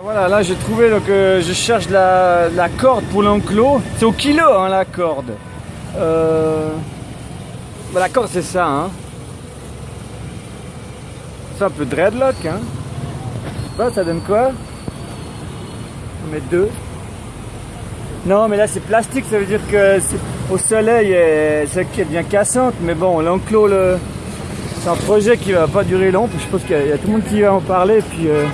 Bah voilà, là j'ai trouvé, donc euh, je cherche la, corde pour l'enclos. C'est au kilo hein, la corde. Euh... bah, la corde c'est ça. Hein. C'est un peu dreadlock. Hein. Je sais pas, ça donne quoi? On met deux. Non, mais là c'est plastique, ça veut dire que au soleil, euh, c'est qui devient cassante. Mais bon, l'enclos, c'est un projet qui va pas durer long. Je pense qu'il y, a tout le monde qui va en parler. Puis, euh,